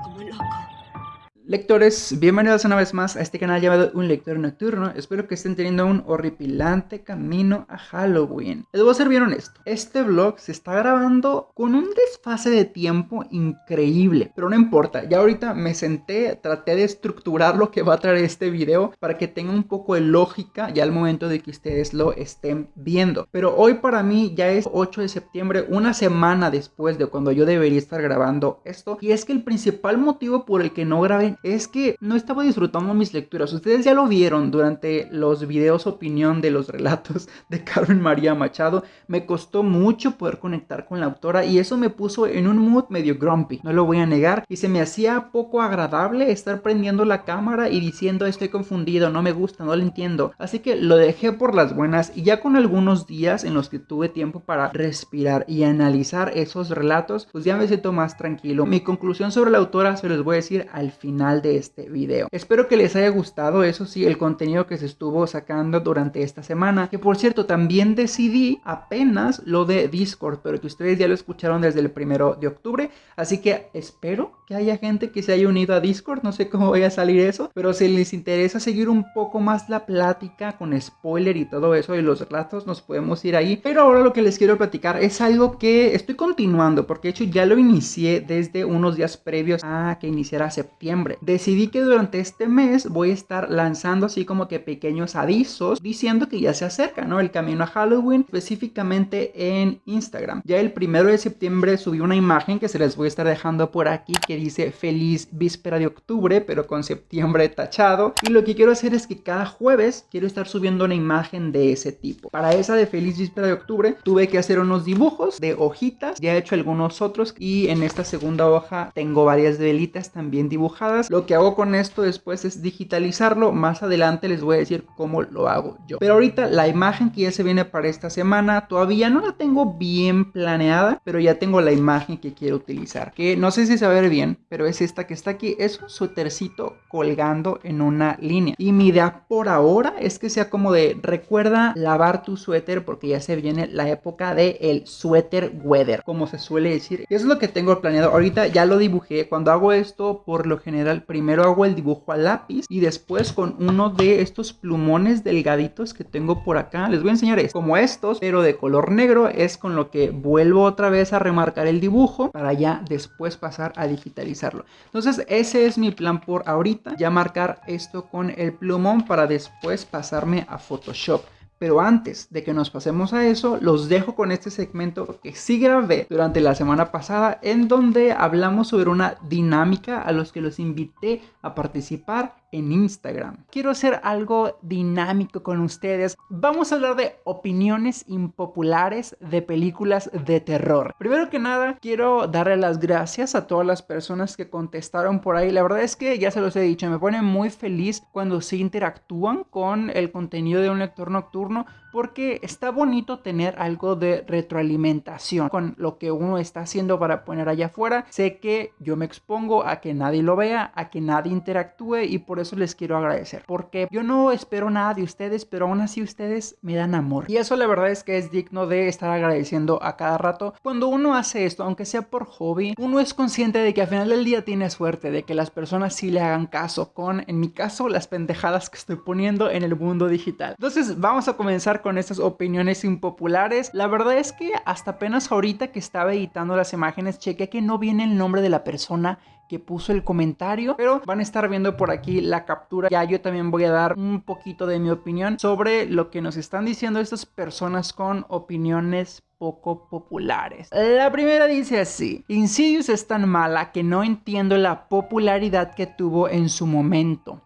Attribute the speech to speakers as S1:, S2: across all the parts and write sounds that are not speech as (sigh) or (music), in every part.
S1: como loco. Lectores, bienvenidos una vez más a este canal llamado Un Lector Nocturno. Espero que estén teniendo un horripilante camino a Halloween. Les voy a ser bien honesto. Este vlog se está grabando con un desfase de tiempo increíble. Pero no importa, ya ahorita me senté, traté de estructurar lo que va a traer este video para que tenga un poco de lógica ya al momento de que ustedes lo estén viendo. Pero hoy para mí ya es 8 de septiembre, una semana después de cuando yo debería estar grabando esto. Y es que el principal motivo por el que no grabé es que no estaba disfrutando mis lecturas. Ustedes ya lo vieron durante los videos opinión de los relatos (laughs) de Carmen María Machado. Me costó mucho poder conectar con la autora y eso me puso en un mood medio grumpy, no lo voy a negar. Y se me hacía poco agradable estar prendiendo la cámara y diciendo estoy confundido, no me gusta, no lo entiendo. Así que lo dejé por las buenas y ya con algunos días en los que tuve tiempo para respirar y analizar esos relatos, pues ya me siento más tranquilo. Mi conclusión sobre la autora se los voy a decir al final de este video. Espero que les haya gustado, eso sí, el contenido que se estuvo sacando durante esta semana. Que por cierto, también decidí apenas lo de Discord, pero que ustedes ya lo escucharon desde el primero de octubre. Así que espero que haya gente que se haya unido a Discord. No sé cómo vaya a salir eso, pero si les interesa seguir un poco más la plática con spoiler y todo eso y los relatos, nos podemos ir ahí. Pero ahora lo que les quiero platicar es algo que estoy continuando, porque de hecho ya lo inicié desde unos días previos a que iniciara septiembre decidí que durante este mes voy a estar lanzando así como que pequeños avisos diciendo que ya se acerca, ¿no? El camino a Halloween, específicamente en Instagram. Ya el primero de septiembre subí una imagen que se les voy a estar dejando por aquí dice feliz víspera de octubre, pero con septiembre tachado. Y lo que quiero hacer es que cada jueves quiero estar subiendo una imagen de ese tipo. Para esa de feliz víspera de octubre tuve que hacer unos dibujos de hojitas, ya he hecho algunos otros y en esta segunda hoja tengo varias velitas también dibujadas lo que hago con esto después es digitalizarlo. Más adelante les voy a decir cómo lo hago yo. Pero ahorita la imagen que ya se viene para esta semana todavía no la tengo bien planeada, pero ya tengo la imagen que quiero utilizar. Que no sé si se va a ver bien, pero es esta que está aquí. Es un suétercito colgando en una línea. Y mi idea por ahora es que sea como de recuerda lavar tu suéter porque ya se viene la época del el suéter weather, como se suele decir. Eso es lo que tengo planeado. Ahorita ya lo dibujé. Cuando hago esto, por lo general primero hago el dibujo a lápiz y después con uno de estos plumones delgaditos que tengo por acá. Les voy a enseñar es como estos, pero de color negro. Es con lo que vuelvo otra vez a remarcar el dibujo para ya después pasar a Entonces ese es mi plan por ahorita. Ya marcar esto con el plumón para después pasarme a Photoshop. Pero antes de que nos pasemos a eso, los dejo con este segmento que sí grabé durante la semana pasada en donde hablamos sobre una dinámica a los que los invité a participar en Instagram. Quiero hacer algo dinámico con ustedes. Vamos a hablar de opiniones impopulares de películas de terror. Primero que nada, quiero darle las gracias a todas las personas que contestaron por ahí. La verdad es que ya se los he dicho, me pone muy feliz cuando se interactúan con el contenido de un lector nocturno porque está bonito tener algo de retroalimentación con lo que uno está haciendo para poner allá afuera. Sé que yo me expongo a que nadie lo vea, a que nadie interactúe y por eso les quiero agradecer. Porque yo no espero nada de ustedes, pero aún así ustedes me dan amor. Y eso la verdad es que es digno de estar agradeciendo a cada rato. Cuando uno hace esto, aunque sea por hobby, uno es consciente de que al final del día tiene suerte, de que las personas sí le hagan caso con, en mi caso, las pendejadas que estoy poniendo en el mundo digital. Entonces vamos a comenzar con estas opiniones impopulares. La verdad es que hasta apenas ahorita que estaba editando las imágenes, chequé que no viene el nombre de la persona que puso el comentario, pero van a estar viendo por aquí la captura. Ya yo también voy a dar un poquito de mi opinión sobre lo que nos están diciendo estas personas con opiniones poco populares. La primera dice así, Insidious es tan mala que no entiendo la popularidad que tuvo en su momento.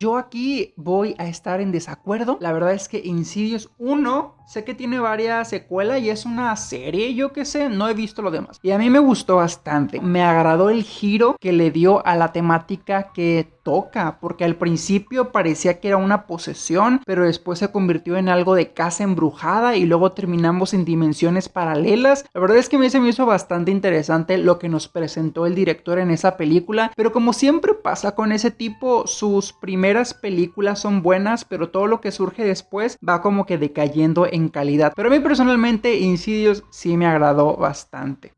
S1: Yo aquí voy a estar en desacuerdo. La verdad es que Insidious 1 sé que tiene varias secuelas y es una serie, yo que sé, no he visto lo demás. Y a mí me gustó bastante. Me agradó el giro que le dio a la temática que toca, porque al principio parecía que era una posesión, pero después se convirtió en algo de casa embrujada y luego terminamos en dimensiones paralelas. La verdad es que a mí se me hizo bastante interesante lo que nos presentó el director en esa película, pero como siempre pasa con ese tipo, sus primeras películas son buenas, pero todo lo que surge después va como que decayendo en calidad. Pero a mí personalmente Insidious sí me agradó bastante.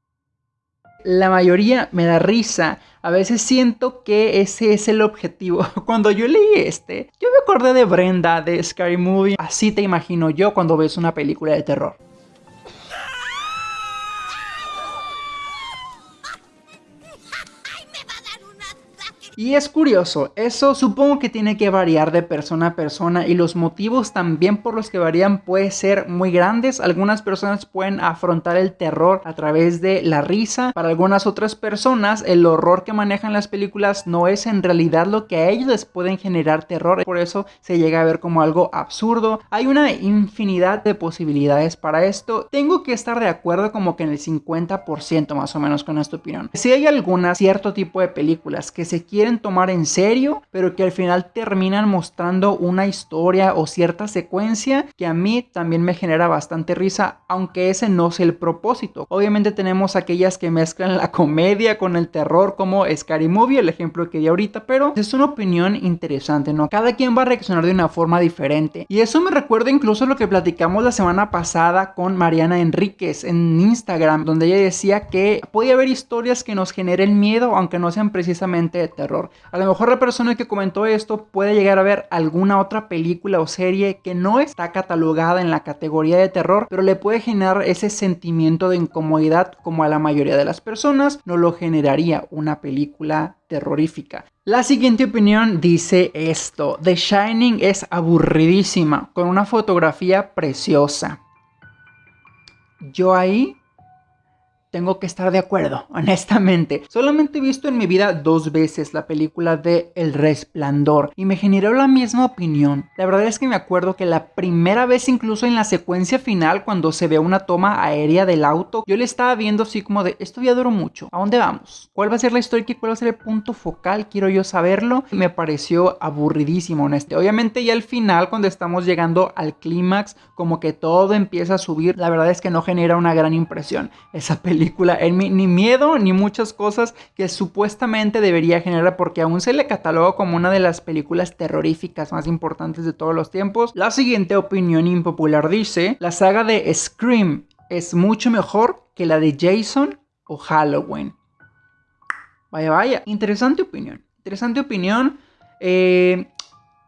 S1: la mayoría me da risa. A veces siento que ese es el objetivo. (laughs) Cuando yo leí este, yo me acordé de Brenda de Scary Movie. Así te imagino yo cuando ves una película de terror. Y es curioso, eso supongo que tiene que variar de persona a persona y los motivos también por los que varían pueden ser muy grandes. Algunas personas pueden afrontar el terror a través de la risa. Para algunas otras personas el horror que manejan las películas no es en realidad lo que a ellos les pueden generar terror. Por eso se llega a ver como algo absurdo. Hay una infinidad de posibilidades para esto. Tengo que estar de acuerdo como que en el 50% más o menos con esta opinión. Si hay alguna cierto tipo de películas que se quieren tomar en serio, pero que al final terminan mostrando una historia o cierta secuencia que a mí también me genera bastante risa, aunque ese no es el propósito. Obviamente tenemos aquellas que mezclan la comedia con el terror como Scary Movie, el ejemplo que di ahorita, pero es una opinión interesante, ¿no? Cada quien va a reaccionar de una forma diferente. Y eso me recuerda incluso lo que platicamos la semana pasada con Mariana Enríquez en Instagram, donde ella decía que puede haber historias que nos generen miedo, aunque no sean precisamente de terror. A lo mejor la persona que comentó esto puede llegar a ver alguna otra película o serie que no está catalogada en la categoría de terror, pero le puede generar ese sentimiento de incomodidad como a la mayoría de las personas no lo generaría una película terrorífica. La siguiente opinión dice esto, The Shining es aburridísima, con una fotografía preciosa. Yo ahí tengo que estar de acuerdo, (laughs) honestamente. Solamente he visto en mi vida dos veces la película de El Resplandor y me generó la misma opinión. La verdad es que me acuerdo que la primera vez incluso en la secuencia final cuando se ve una toma aérea del auto, yo le estaba viendo así como de, esto ya duró mucho, ¿a dónde vamos? ¿Cuál va a ser la historia y cuál va a ser el punto focal? Quiero yo saberlo. Me pareció aburridísimo, honesto. Obviamente ya al final cuando estamos llegando al clímax, como que todo empieza a subir, la verdad es que no genera una gran impresión esa (laughs) película en ni miedo ni muchas cosas que supuestamente debería generar porque aún se le catalogó como una de las películas terroríficas más importantes de todos los tiempos. La siguiente opinión impopular dice, la saga de Scream es mucho mejor que la de Jason o Halloween. Vaya, vaya, interesante opinión. Interesante opinión. Eh,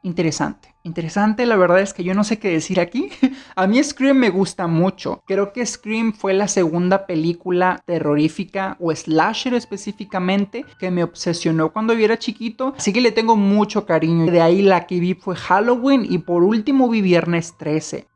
S1: interesante. Interesante, la verdad es que yo no sé qué decir aquí. (laughs) A mí Scream me gusta mucho. Creo que Scream fue la segunda película terrorífica o slasher específicamente que me obsesionó cuando yo era chiquito. Así que le tengo mucho cariño. De ahí la que vi fue Halloween y por último vi Viernes 13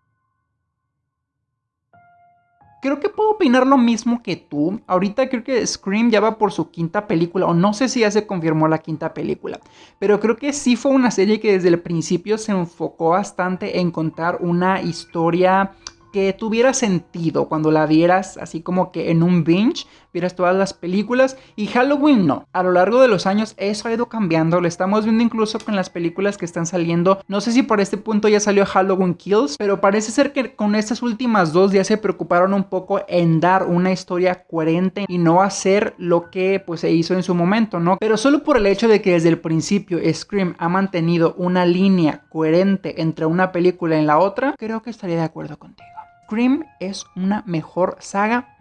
S1: creo que puedo opinar lo mismo que tú. Ahorita creo que Scream ya va por su quinta película, o no sé si ya se confirmó la quinta película, pero creo que sí fue una serie que desde el principio se enfocó bastante en contar una historia que tuviera sentido cuando la vieras así como que en un binge, vieras todas las películas y Halloween no. A lo largo de los años eso ha ido cambiando, lo estamos viendo incluso con las películas que están saliendo. No sé si por este punto ya salió Halloween Kills, pero parece ser que con estas últimas dos ya se preocuparon un poco en dar una historia coherente y no hacer lo que pues se hizo en su momento, ¿no? Pero solo por el hecho de que desde el principio Scream ha mantenido una línea coherente entre una película y la otra, creo que estaría de acuerdo contigo. Es una mejor saga.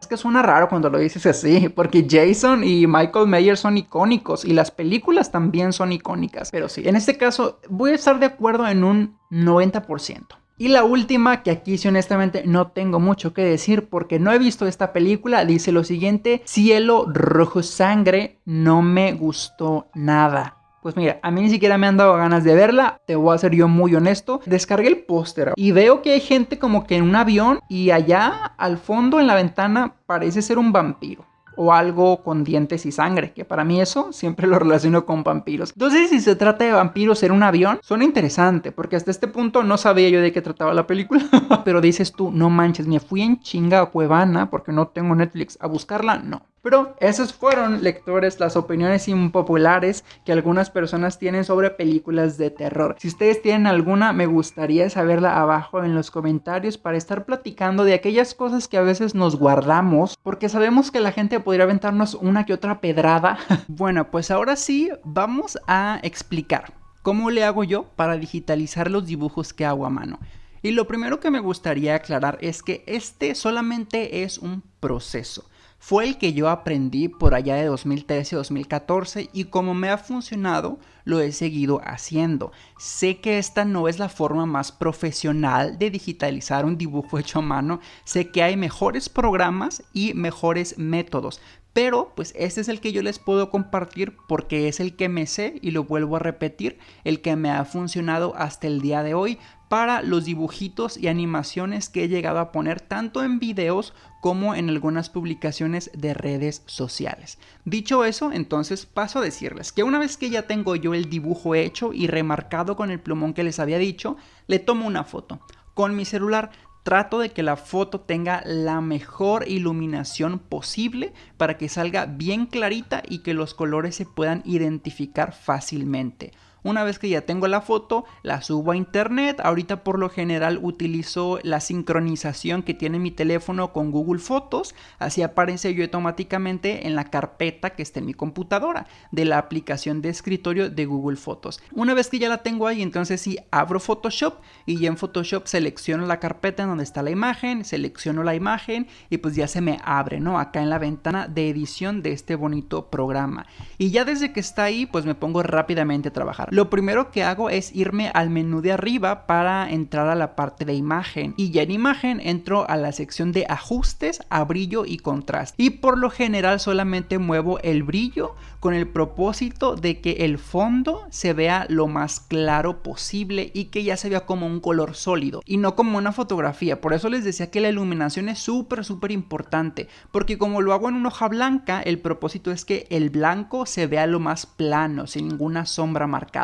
S1: Es que suena raro cuando lo dices así, porque Jason y Michael Myers son icónicos y las películas también son icónicas. Pero sí, en este caso voy a estar de acuerdo en un 90%. Y la última, que aquí sí honestamente no tengo mucho que decir porque no he visto esta película, dice lo siguiente, Cielo Rojo Sangre no me gustó nada. Pues mira, a mí ni siquiera me han dado ganas de verla, te voy a ser yo muy honesto. Descargué el póster y veo que hay gente como que en un avión y allá al fondo en la ventana parece ser un vampiro o algo con dientes y sangre, que para mí eso siempre lo relaciono con vampiros. Entonces, si se trata de vampiros en un avión, suena interesante, porque hasta este punto no sabía yo de qué trataba la película. (laughs) Pero dices tú, no manches, me fui en chinga a Cuevana, porque no tengo Netflix, a buscarla, no. Pero esas fueron, lectores, las opiniones impopulares que algunas personas tienen sobre películas de terror. Si ustedes tienen alguna, me gustaría saberla abajo en los comentarios para estar platicando de aquellas cosas que a veces nos guardamos, porque sabemos que la gente podría aventarnos una que otra pedrada. (laughs) bueno, pues ahora sí, vamos a explicar cómo le hago yo para digitalizar los dibujos que hago a mano. Y lo primero que me gustaría aclarar es que este solamente es un proceso. Fue el que yo aprendí por allá de 2013-2014 y como me ha funcionado, lo he seguido haciendo. Sé que esta no es la forma más profesional de digitalizar un dibujo (laughs) hecho a mano, sé que hay mejores programas y mejores métodos, pero pues este es el que yo les puedo compartir porque es el que me sé y lo vuelvo a repetir, el que me ha funcionado hasta el día de hoy para los dibujitos y animaciones que he llegado a poner tanto en videos como en algunas publicaciones de redes sociales. Dicho eso, entonces paso a decirles que una vez que ya tengo yo el dibujo hecho y remarcado con el plumón que les había dicho, le tomo una foto. Con mi celular trato de que la foto tenga la mejor iluminación posible para que salga bien clarita y que los colores se puedan identificar fácilmente. Una vez que ya tengo la foto, la subo a internet. Ahorita por lo general utilizo la sincronización que tiene mi teléfono con Google Fotos. Así aparece yo automáticamente en la carpeta que está en mi computadora de la aplicación de escritorio de Google Fotos. Una vez que ya la tengo ahí, entonces sí abro Photoshop y ya en Photoshop selecciono la carpeta en donde está la imagen, selecciono la imagen y pues ya se me abre, ¿no? Acá en la ventana de edición de este bonito programa. Y ya desde que está ahí, pues me pongo rápidamente a trabajar lo primero que hago es irme al menú de arriba para entrar a la parte de imagen. Y ya en imagen entro a la sección de ajustes a brillo y contraste. Y por lo general solamente muevo el brillo con el propósito de que el fondo se vea lo más claro posible y que ya se vea como un color sólido y no como una fotografía. Por eso les decía que la iluminación es súper súper importante porque como lo hago en una hoja blanca el propósito es que el blanco se vea lo más plano sin ninguna sombra marcada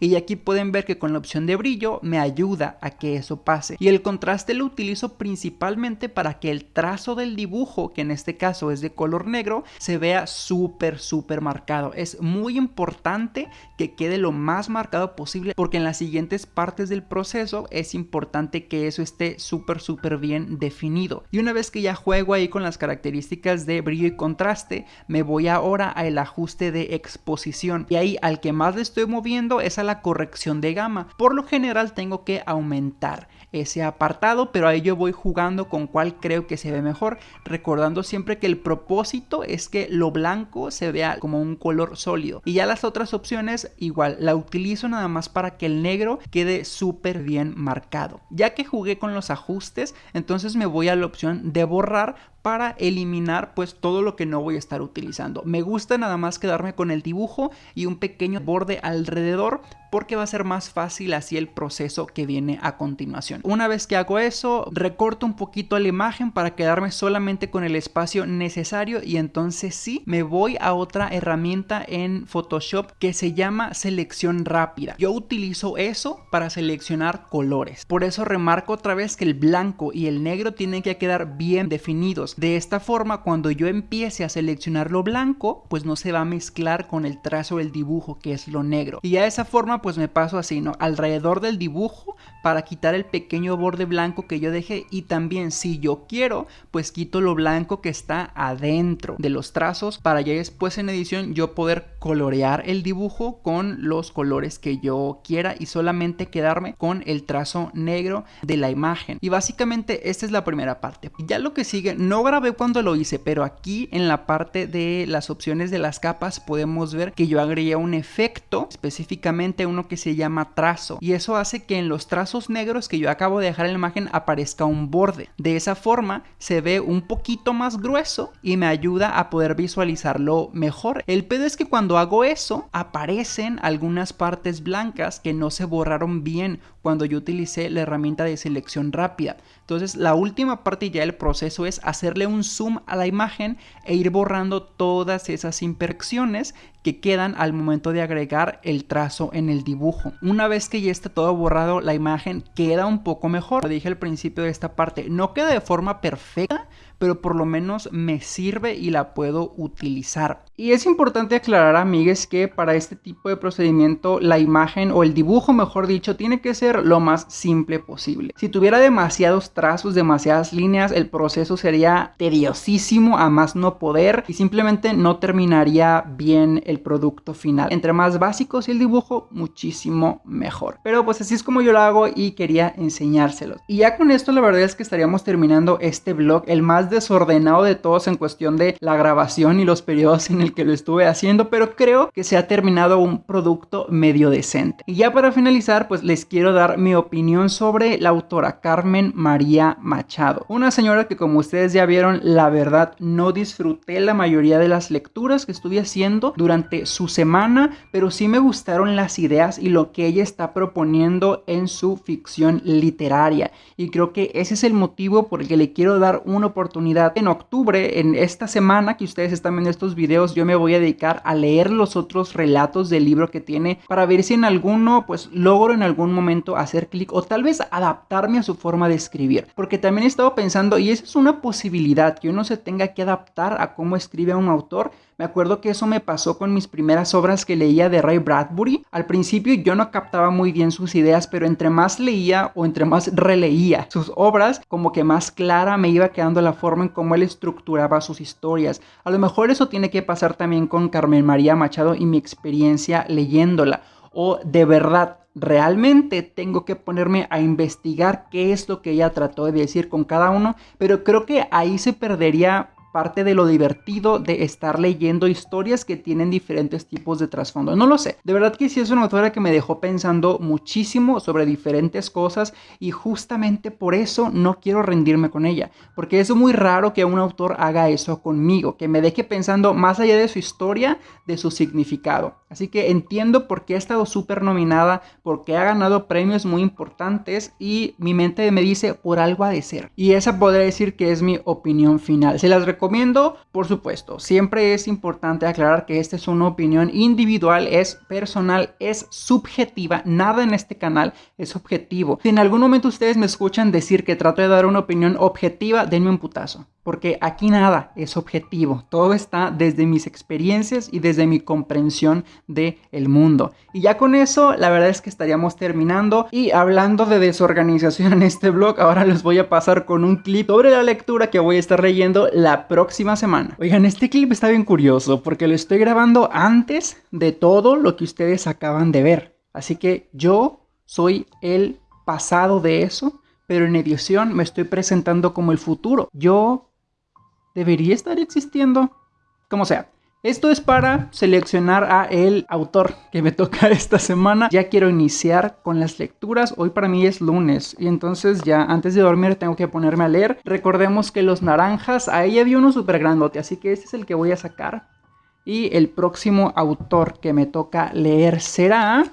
S1: y aquí pueden ver que con la opción de brillo me ayuda a que eso pase. Y el contraste lo utilizo principalmente para que el trazo del dibujo, que en este caso es de color negro, se vea súper súper marcado. Es muy importante que quede lo más marcado posible porque en las siguientes partes del proceso es importante que eso esté súper súper bien definido. Y una vez que ya juego ahí con las características de brillo y contraste, me voy ahora al ajuste de exposición. Y ahí al que más le estoy moviendo es a la corrección de gama. Por lo general tengo que aumentar ese apartado, pero ahí yo voy jugando con cuál creo que se ve mejor, recordando siempre que el propósito es que lo blanco se vea como un color sólido. Y ya las otras opciones igual, la utilizo nada más para que el negro quede súper bien marcado. Ya que jugué con los ajustes, entonces me voy a la opción de borrar para eliminar pues todo lo que no voy a estar utilizando. Me gusta nada más quedarme con el dibujo y un pequeño borde alrededor porque va a ser más fácil así el proceso que viene a continuación. Una vez que hago eso, recorto un poquito la imagen para quedarme solamente con el espacio necesario y entonces sí, me voy a otra herramienta en Photoshop que se llama selección rápida. Yo utilizo eso para seleccionar colores. Por eso remarco otra vez que el blanco y el negro tienen que quedar bien definidos. De esta forma, cuando yo empiece a seleccionar lo blanco, pues no se va a mezclar con el trazo del dibujo que es lo negro. Y a esa forma pues me paso así, ¿no? Alrededor del dibujo para quitar el pequeño borde blanco que yo dejé y también si yo quiero, pues quito lo blanco que está adentro de los trazos para ya después en edición yo poder colorear el dibujo con los colores que yo quiera y solamente quedarme con el trazo negro de la imagen. Y básicamente esta es la primera parte. Ya lo que sigue, no grabé cuando lo hice, pero aquí en la parte de las opciones de las capas podemos ver que yo agregué un efecto específicamente uno que se llama trazo y eso hace que en los trazos negros que yo acabo de dejar en la imagen aparezca un borde. De esa forma se ve un poquito más grueso y me ayuda a poder visualizarlo mejor. El pedo es que cuando hago eso aparecen algunas partes blancas que no se borraron bien cuando yo utilicé la herramienta de selección rápida. Entonces la última parte ya del proceso es hacerle un zoom a la imagen e ir borrando todas esas imperfecciones que quedan al momento de agregar el trazo en el dibujo. Una vez que ya está todo borrado, la imagen queda un poco mejor. Lo dije al principio de esta parte, no queda de forma perfecta, pero por lo menos me sirve y la puedo utilizar. Y es importante aclarar, amigues, que para este tipo de procedimiento la imagen o el dibujo, mejor dicho, tiene que ser lo más simple posible. Si tuviera demasiados trazos, demasiadas líneas, el proceso sería tediosísimo a más no poder y simplemente no terminaría bien el producto final. Entre más básicos el dibujo, muchísimo mejor. Pero pues así es como yo lo hago y quería enseñárselos. Y ya con esto la verdad es que estaríamos terminando este vlog, el más desordenado de todos en cuestión de la grabación y los periodos en el que lo estuve haciendo, pero creo que se ha terminado un producto medio decente. Y ya para finalizar, pues les quiero dar mi opinión sobre la autora Carmen María Machado. Una señora que como ustedes ya vieron, la verdad no disfruté la mayoría de las lecturas que estuve haciendo durante su semana, pero sí me gustaron las ideas y lo que ella está proponiendo en su ficción literaria. Y creo que ese es el motivo por el que le quiero dar una oportunidad. En octubre, en esta semana que ustedes están viendo estos videos, yo me voy a dedicar a leer los otros relatos del libro que tiene para ver si en alguno pues logro en algún momento hacer clic o tal vez adaptarme a su forma de escribir. Porque también he estado pensando, y esa es una posibilidad, que uno se tenga que adaptar a cómo escribe un autor me acuerdo que eso me pasó con mis primeras obras que leía de Ray Bradbury. Al principio yo no captaba muy bien sus ideas, pero entre más leía o entre más releía sus obras, como que más clara me iba quedando la forma en cómo él estructuraba sus historias. A lo mejor eso tiene que pasar también con Carmen María Machado y mi experiencia leyéndola. O de verdad realmente tengo que ponerme a investigar qué es lo que ella trató de decir con cada uno, pero creo que ahí se perdería parte de lo divertido de estar leyendo historias que tienen diferentes tipos de trasfondo. No lo sé, de verdad que sí es una autora que me dejó pensando muchísimo sobre diferentes cosas y justamente por eso no quiero rendirme con ella, porque es muy raro que un autor haga eso conmigo, que me deje pensando más allá de su historia, de su significado. Así que entiendo por qué ha estado súper nominada, porque ha ganado premios muy importantes y mi mente me dice por algo ha de ser. Y esa podría decir que es mi opinión final. Se las recomiendo, por supuesto. Siempre es importante aclarar que esta es una opinión individual, es personal, es subjetiva. Nada en este canal es objetivo. Si en algún momento ustedes me escuchan decir que trato de dar una opinión objetiva, denme un putazo porque aquí nada es objetivo, todo está desde mis experiencias y desde mi comprensión del el mundo. Y ya con eso, la verdad es que estaríamos terminando y hablando de desorganización en este blog, ahora les voy a pasar con un clip sobre la lectura que voy a estar leyendo la próxima semana. Oigan, este clip está bien curioso porque lo estoy grabando antes de todo lo que ustedes acaban de ver. Así que yo soy el pasado de eso pero en edición me estoy presentando como el futuro. Yo debería estar existiendo. Como sea. Esto es para seleccionar a el autor que me (laughs) toca esta semana. Ya quiero iniciar con las lecturas. Hoy para mí es lunes y entonces ya antes de dormir tengo que ponerme a leer. Recordemos que los naranjas, ahí había uno súper grandote, así que este es el que voy a sacar. Y el próximo autor que me toca leer será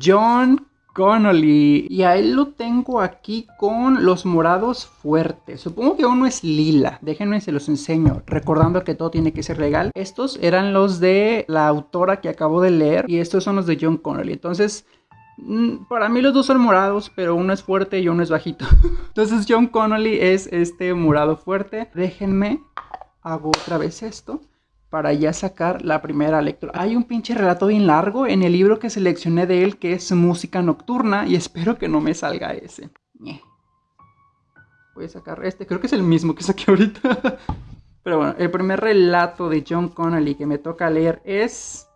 S1: John Connolly. Y a él lo tengo aquí con los morados fuertes. Supongo que uno es lila. Déjenme se los enseño. Recordando que todo tiene que ser legal. Estos eran los de la autora que acabo de leer. Y estos son los de John Connolly. Entonces... Mm, para mí los dos son morados, pero uno es fuerte y uno es bajito. (laughs) Entonces John Connolly es este morado fuerte. Déjenme, hago otra vez esto para ya sacar la primera lectura. Hay un pinche relato bien largo en el libro que seleccioné de él que es Música Nocturna y espero que no me salga ese. Voy a sacar este, creo que es el mismo que saqué ahorita. (laughs) Pero bueno, el primer relato de John Connolly que me toca leer es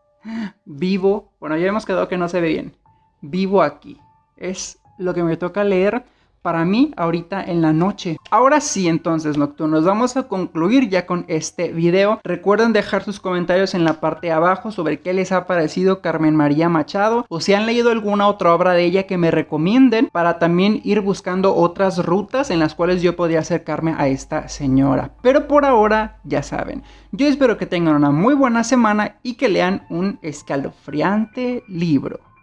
S1: Vivo. Bueno, ya hemos quedado que no se ve bien. Vivo aquí. Es lo que me toca leer para mí ahorita en la noche. Ahora sí entonces nocturnos, vamos a concluir ya con este video. Recuerden dejar sus comentarios en la parte de abajo sobre qué les ha parecido Carmen María Machado o si han leído alguna otra obra de ella que me recomienden para también ir buscando otras rutas en las cuales yo podría acercarme a esta señora. Pero por ahora ya saben, yo espero que tengan una muy buena semana y que lean un escalofriante libro.